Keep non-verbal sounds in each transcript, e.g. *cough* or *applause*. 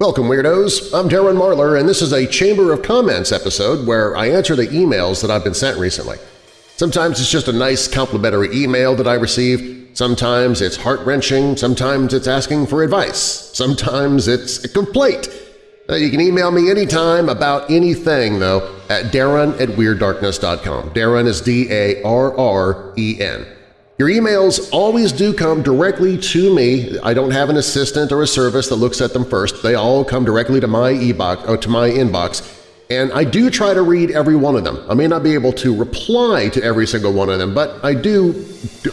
Welcome, Weirdos! I'm Darren Marlar, and this is a Chamber of Comments episode where I answer the emails that I've been sent recently. Sometimes it's just a nice complimentary email that I receive, sometimes it's heart-wrenching, sometimes it's asking for advice, sometimes it's a complaint. Uh, you can email me anytime about anything, though, at darren at WeirdDarkness.com. Darren is D-A-R-R-E-N. Your emails always do come directly to me. I don't have an assistant or a service that looks at them first. They all come directly to my uh, to my inbox, and I do try to read every one of them. I may not be able to reply to every single one of them, but I do,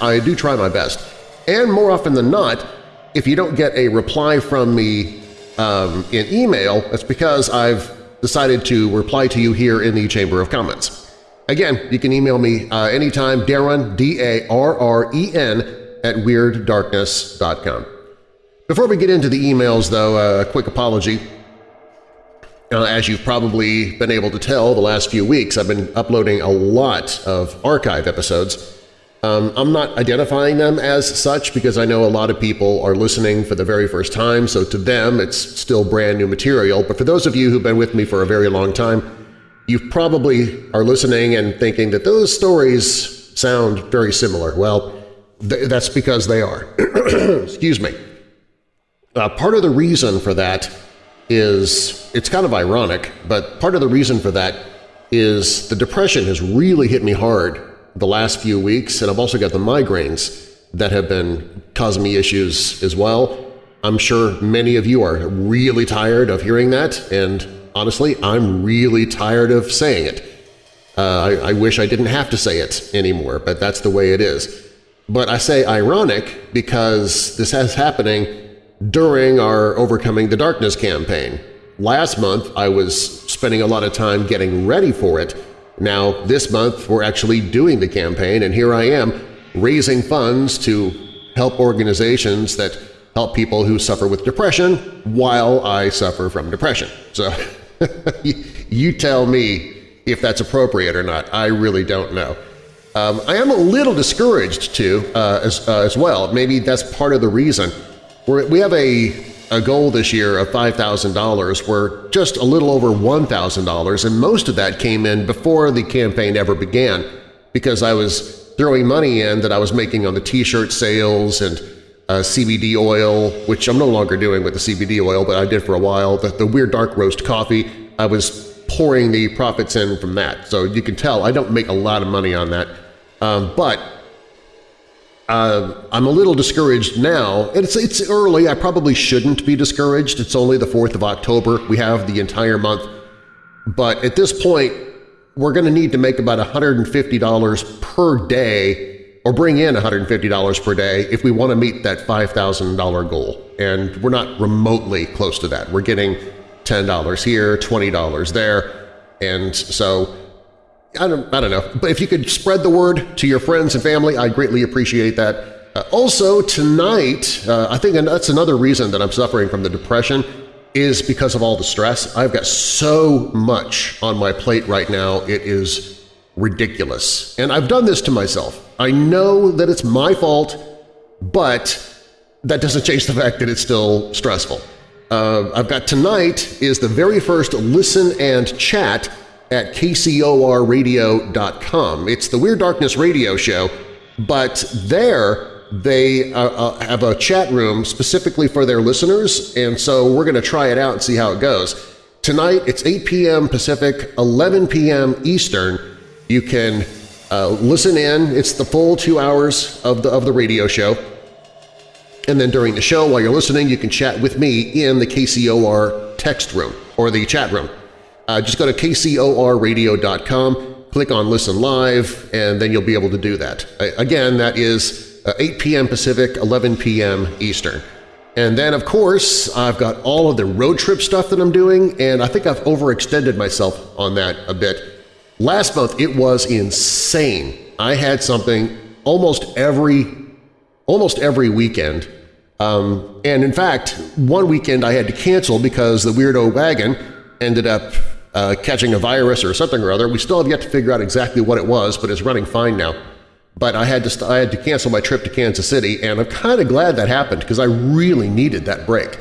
I do try my best. And more often than not, if you don't get a reply from me um, in email, it's because I've decided to reply to you here in the Chamber of Comments. Again, you can email me uh, anytime, Darren, D-A-R-R-E-N, at WeirdDarkness.com. Before we get into the emails, though, uh, a quick apology. Uh, as you've probably been able to tell the last few weeks, I've been uploading a lot of archive episodes. Um, I'm not identifying them as such because I know a lot of people are listening for the very first time, so to them it's still brand new material. But for those of you who've been with me for a very long time, you probably are listening and thinking that those stories sound very similar. Well, th that's because they are. *clears throat* Excuse me. Uh, part of the reason for that is, it's kind of ironic, but part of the reason for that is the depression has really hit me hard the last few weeks, and I've also got the migraines that have been causing me issues as well. I'm sure many of you are really tired of hearing that, and honestly, I'm really tired of saying it. Uh, I, I wish I didn't have to say it anymore, but that's the way it is. But I say ironic because this is happening during our Overcoming the Darkness campaign. Last month I was spending a lot of time getting ready for it. Now this month we're actually doing the campaign and here I am raising funds to help organizations that help people who suffer with depression while I suffer from depression. So *laughs* *laughs* you tell me if that's appropriate or not. I really don't know. Um, I am a little discouraged, too, uh, as, uh, as well. Maybe that's part of the reason. We're, we have a, a goal this year of $5,000. We're just a little over $1,000, and most of that came in before the campaign ever began because I was throwing money in that I was making on the T-shirt sales and uh, CBD oil, which I'm no longer doing with the CBD oil, but I did for a while, the, the Weird Dark Roast coffee, I was pouring the profits in from that. So you can tell I don't make a lot of money on that. Um, but uh, I'm a little discouraged now. It's, it's early. I probably shouldn't be discouraged. It's only the 4th of October. We have the entire month. But at this point, we're going to need to make about $150 per day or bring in $150 per day if we want to meet that $5,000 goal. And we're not remotely close to that. We're getting $10 here, $20 there, and so I don't, I don't know. But if you could spread the word to your friends and family, I greatly appreciate that. Uh, also, tonight, uh, I think that's another reason that I'm suffering from the depression is because of all the stress. I've got so much on my plate right now, it is ridiculous. And I've done this to myself. I know that it's my fault, but that doesn't change the fact that it's still stressful. Uh, I've got tonight is the very first listen and chat at kcorradio.com. It's the Weird Darkness radio show, but there they uh, uh, have a chat room specifically for their listeners, and so we're going to try it out and see how it goes. Tonight it's 8 p.m. Pacific, 11 p.m. Eastern. You can uh, listen in. It's the full two hours of the, of the radio show. And then during the show, while you're listening, you can chat with me in the KCOR text room or the chat room. Uh, just go to kcorradio.com, click on Listen Live, and then you'll be able to do that. Again, that is uh, 8 p.m. Pacific, 11 p.m. Eastern. And then, of course, I've got all of the road trip stuff that I'm doing, and I think I've overextended myself on that a bit. Last month it was insane. I had something almost every almost every weekend. Um, and in fact, one weekend I had to cancel because the weirdo wagon ended up uh, catching a virus or something or other. We still have yet to figure out exactly what it was, but it's running fine now. But I had to I had to cancel my trip to Kansas City, and I'm kind of glad that happened because I really needed that break.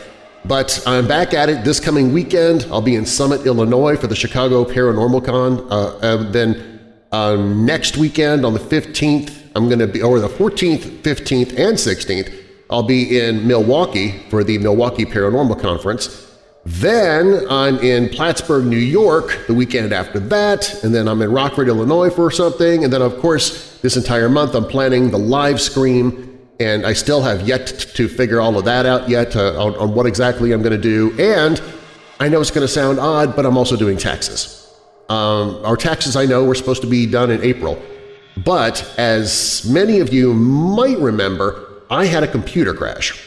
But I'm back at it this coming weekend. I'll be in Summit, Illinois for the Chicago Paranormal Con. Uh, and then uh, next weekend on the 15th, I'm going to be, or the 14th, 15th, and 16th, I'll be in Milwaukee for the Milwaukee Paranormal Conference. Then I'm in Plattsburgh, New York the weekend after that, and then I'm in Rockford, Illinois for something, and then of course this entire month I'm planning the live scream, and I still have yet to figure all of that out yet uh, on, on what exactly I'm going to do, and I know it's going to sound odd, but I'm also doing taxes. Um, our taxes, I know, were supposed to be done in April, but as many of you might remember, I had a computer crash.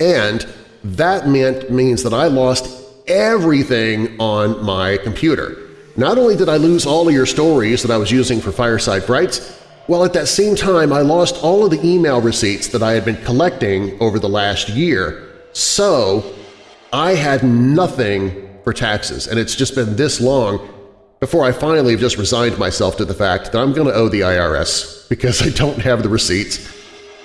And that meant means that I lost everything on my computer. Not only did I lose all of your stories that I was using for Fireside Frights, well, at that same time I lost all of the email receipts that I had been collecting over the last year. So I had nothing for taxes, and it's just been this long before I finally have just resigned myself to the fact that I'm going to owe the IRS because I don't have the receipts.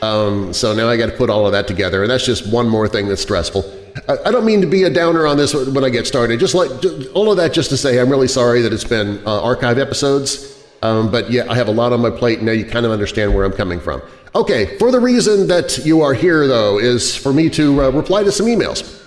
Um, so now I got to put all of that together, and that's just one more thing that's stressful. I, I don't mean to be a downer on this when I get started. Just like all of that, just to say I'm really sorry that it's been uh, archive episodes. Um, but yeah, I have a lot on my plate. Now you kind of understand where I'm coming from. Okay, for the reason that you are here, though, is for me to uh, reply to some emails.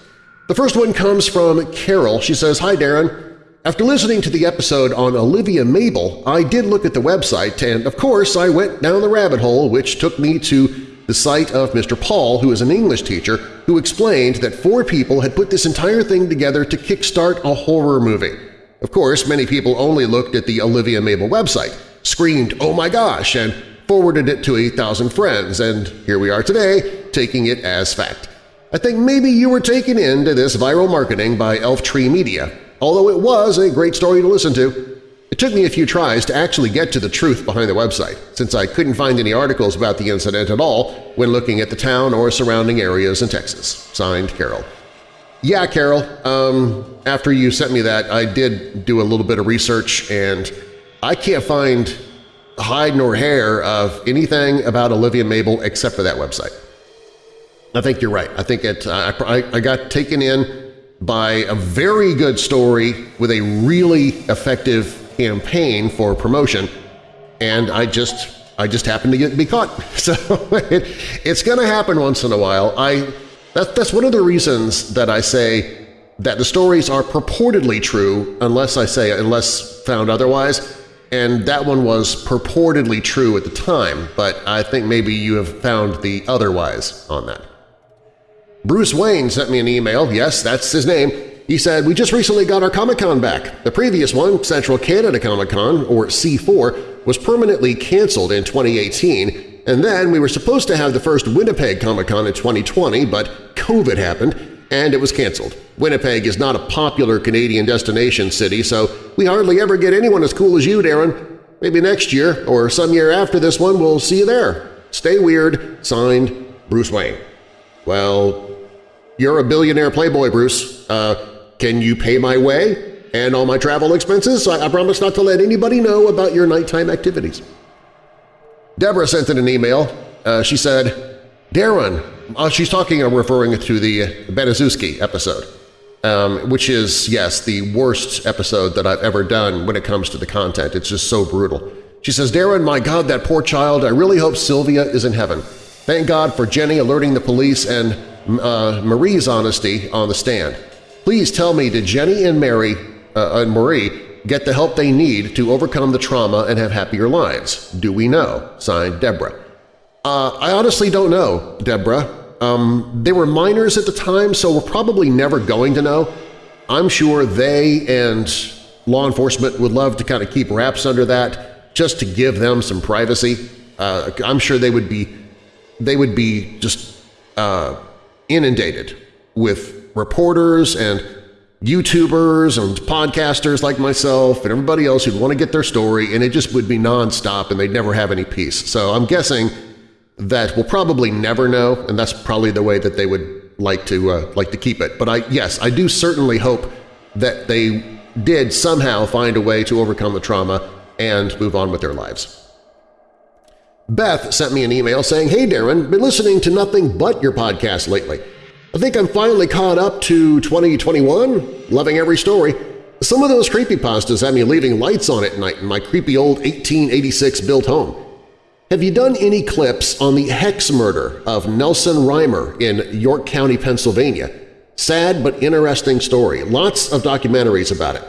The first one comes from Carol. She says, Hi, Darren. After listening to the episode on Olivia Mabel, I did look at the website and, of course, I went down the rabbit hole which took me to the site of Mr. Paul, who is an English teacher, who explained that four people had put this entire thing together to kickstart a horror movie. Of course, many people only looked at the Olivia Mabel website, screamed, oh my gosh, and forwarded it to a thousand friends, and here we are today, taking it as fact. I think maybe you were taken into this viral marketing by Elf Tree Media, although it was a great story to listen to. It took me a few tries to actually get to the truth behind the website, since I couldn't find any articles about the incident at all when looking at the town or surrounding areas in Texas. Signed, Carol. Yeah, Carol, um, after you sent me that, I did do a little bit of research, and I can't find hide nor hair of anything about Olivia Mabel except for that website. I think you're right. I think it. Uh, I, I got taken in by a very good story with a really effective campaign for promotion, and I just I just happened to get be caught. *laughs* So it, it's going to happen once in a while. I that, that's one of the reasons that I say that the stories are purportedly true unless I say unless found otherwise, and that one was purportedly true at the time, but I think maybe you have found the otherwise on that. Bruce Wayne sent me an email, yes, that's his name. He said, we just recently got our Comic-Con back. The previous one, Central Canada Comic-Con, or C4, was permanently canceled in 2018, and then we were supposed to have the first Winnipeg Comic-Con in 2020, but COVID happened, and it was canceled. Winnipeg is not a popular Canadian destination city, so we hardly ever get anyone as cool as you, Darren. Maybe next year, or some year after this one, we'll see you there. Stay weird. Signed, Bruce Wayne. Well, you're a billionaire playboy, Bruce. Uh, can you pay my way and all my travel expenses? I, I promise not to let anybody know about your nighttime activities. Deborah sent in an email. Uh, she said, Darren, uh, she's talking, I'm referring to the Baniszewski episode, um, which is, yes, the worst episode that I've ever done when it comes to the content. It's just so brutal. She says, Darren, my God, that poor child, I really hope Sylvia is in heaven. Thank God for Jenny alerting the police and uh, Marie's honesty on the stand. Please tell me, did Jenny and Mary uh, and Marie get the help they need to overcome the trauma and have happier lives? Do we know? Signed, Deborah. Uh, I honestly don't know, Deborah. Um, they were minors at the time, so we're probably never going to know. I'm sure they and law enforcement would love to kind of keep wraps under that just to give them some privacy. Uh, I'm sure they would be they would be just uh, inundated with reporters and YouTubers and podcasters like myself and everybody else who'd want to get their story, and it just would be nonstop and they'd never have any peace. So I'm guessing that we'll probably never know, and that's probably the way that they would like to uh, like to keep it. But I yes, I do certainly hope that they did somehow find a way to overcome the trauma and move on with their lives. Beth sent me an email saying, Hey Darren, been listening to nothing but your podcast lately. I think I'm finally caught up to 2021, loving every story. Some of those creepypastas have me leaving lights on at night in my creepy old 1886-built home. Have you done any clips on the hex murder of Nelson Rehmeyer in York County, Pennsylvania? Sad but interesting story. Lots of documentaries about it.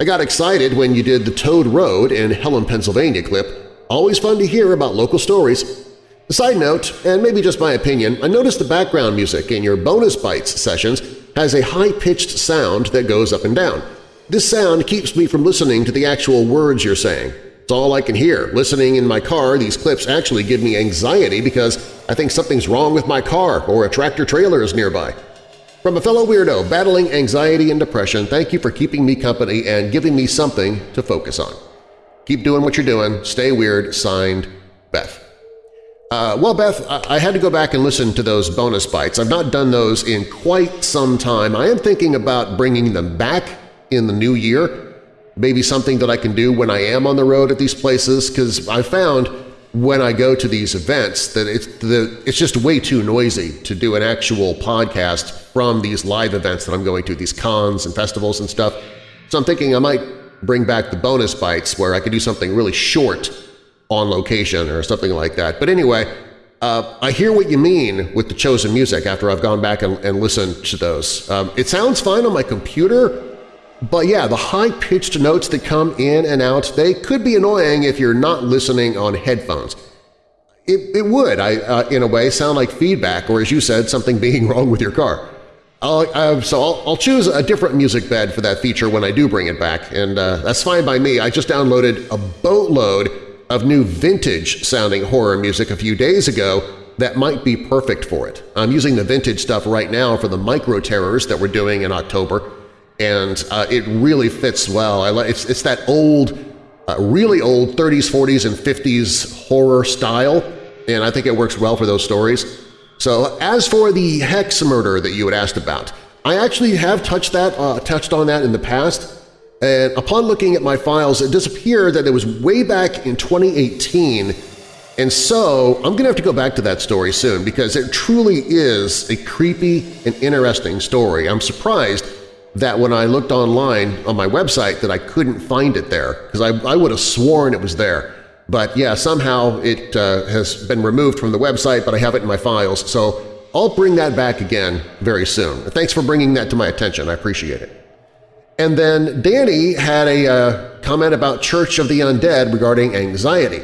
I got excited when you did the Toad Road in Hellam, Pennsylvania clip. Always fun to hear about local stories. Side note, and maybe just my opinion, I noticed the background music in your Bonus Bites sessions has a high-pitched sound that goes up and down. This sound keeps me from listening to the actual words you're saying. It's all I can hear. Listening in my car, these clips actually give me anxiety because I think something's wrong with my car or a tractor-trailer is nearby. From a fellow weirdo battling anxiety and depression, thank you for keeping me company and giving me something to focus on. Keep doing what you're doing. Stay weird. Signed, Beth. Uh, well, Beth, I had to go back and listen to those bonus bites. I've not done those in quite some time. I am thinking about bringing them back in the new year, maybe something that I can do when I am on the road at these places, because I found when I go to these events that it's, the, it's just way too noisy to do an actual podcast from these live events that I'm going to, these cons and festivals and stuff. So I'm thinking I might bring back the bonus bites where I could do something really short on location or something like that. But anyway, uh, I hear what you mean with the chosen music after I've gone back and, and listened to those. Um, it sounds fine on my computer, but yeah, the high-pitched notes that come in and out, they could be annoying if you're not listening on headphones. It, it would, I, uh, in a way, sound like feedback or, as you said, something being *laughs* wrong with your car. Uh, so I'll, I'll, choose a different music bed for that feature when I do bring it back, and uh, that's fine by me. I just downloaded a boatload of new vintage-sounding horror music a few days ago that might be perfect for it. I'm using the vintage stuff right now for the micro-terrors that we're doing in October, and uh, it really fits well. I like, it's, it's that old, uh, really old 30s, 40s, and 50s horror style, and I think it works well for those stories. So as for the hex murder that you had asked about, I actually have touched that, uh, touched on that in the past, and upon looking at my files, it does appear that it was way back in 2018, and so I'm going to have to go back to that story soon because it truly is a creepy and interesting story. I'm surprised that when I looked online on my website that I couldn't find it there because I, I would have sworn it was there. But yeah, somehow it uh, has been removed from the website, but I have it in my files, so I'll bring that back again very soon. Thanks for bringing that to my attention. I appreciate it. And then Danny had a uh, comment about Church of the Undead regarding anxiety.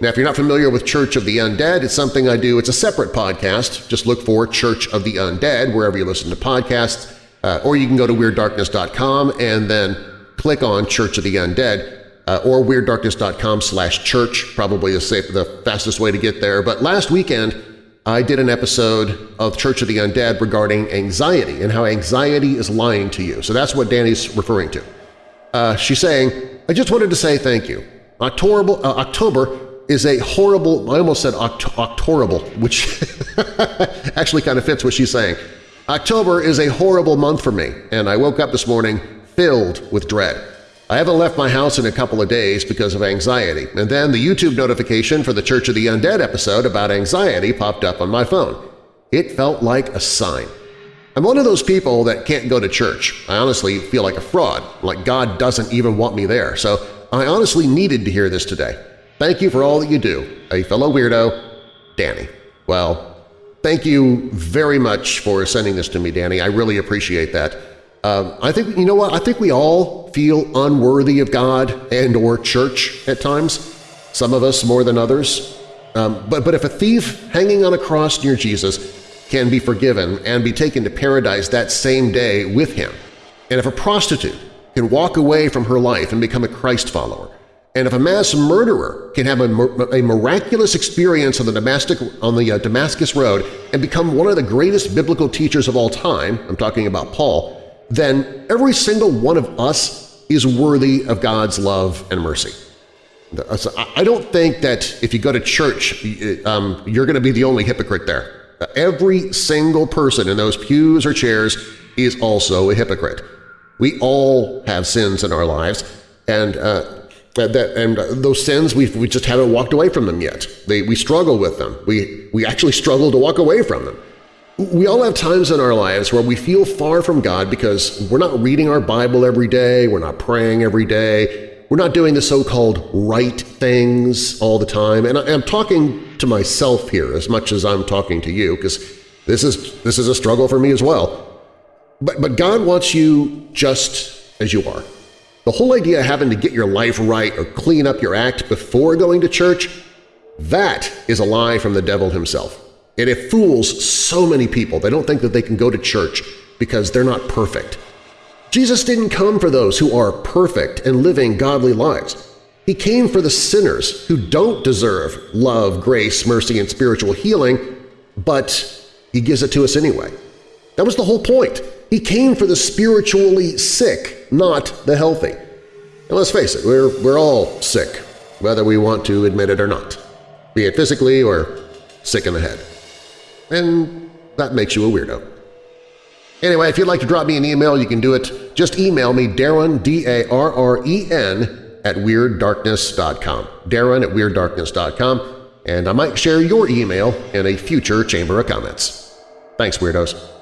Now, if you're not familiar with Church of the Undead, it's something I do. It's a separate podcast. Just look for Church of the Undead wherever you listen to podcasts, uh, or you can go to WeirdDarkness.com and then click on Church of the Undead, uh, or WeirdDarkness.com slash church, probably the, safe, the fastest way to get there. But last weekend, I did an episode of Church of the Undead regarding anxiety and how anxiety is lying to you. So that's what Danny's referring to. Uh, she's saying, I just wanted to say thank you. October, uh, October is a horrible – I almost said oct octorable, which *laughs* actually kind of fits what she's saying. October is a horrible month for me, and I woke up this morning filled with dread. I haven't left my house in a couple of days because of anxiety, and then the YouTube notification for the Church of the Undead episode about anxiety popped up on my phone. It felt like a sign. I'm one of those people that can't go to church. I honestly feel like a fraud, like God doesn't even want me there, so I honestly needed to hear this today. Thank you for all that you do. A fellow weirdo, Danny. Well, thank you very much for sending this to me, Danny. I really appreciate that. Um, I think, you know what, I think we all feel unworthy of God and or church at times, some of us more than others. Um, but, but if a thief hanging on a cross near Jesus can be forgiven and be taken to paradise that same day with him, and if a prostitute can walk away from her life and become a Christ follower, and if a mass murderer can have a, a miraculous experience on the, Damascus, on the uh, Damascus Road and become one of the greatest biblical teachers of all time, I'm talking about Paul, then every single one of us is worthy of God's love and mercy. I don't think that if you go to church, um, you're going to be the only hypocrite there. Every single person in those pews or chairs is also a hypocrite. We all have sins in our lives, and uh, that, and those sins we we just haven't walked away from them yet. They, we struggle with them. We we actually struggle to walk away from them. We all have times in our lives where we feel far from God because we're not reading our Bible every day, we're not praying every day, we're not doing the so-called right things all the time. And I'm talking to myself here as much as I'm talking to you because this is, this is a struggle for me as well. But, but God wants you just as you are. The whole idea of having to get your life right or clean up your act before going to church, that is a lie from the devil himself. And it fools so many people. They don't think that they can go to church because they're not perfect. Jesus didn't come for those who are perfect and living godly lives. He came for the sinners who don't deserve love, grace, mercy, and spiritual healing, but He gives it to us anyway. That was the whole point. He came for the spiritually sick, not the healthy. And let's face it, we're, we're all sick, whether we want to admit it or not, be it physically or sick in the head. And that makes you a weirdo. Anyway, if you'd like to drop me an email, you can do it. Just email me, Darren, D-A-R-R-E-N, at WeirdDarkness.com. Darren at WeirdDarkness.com, and I might share your email in a future Chamber of Comments. Thanks, Weirdos!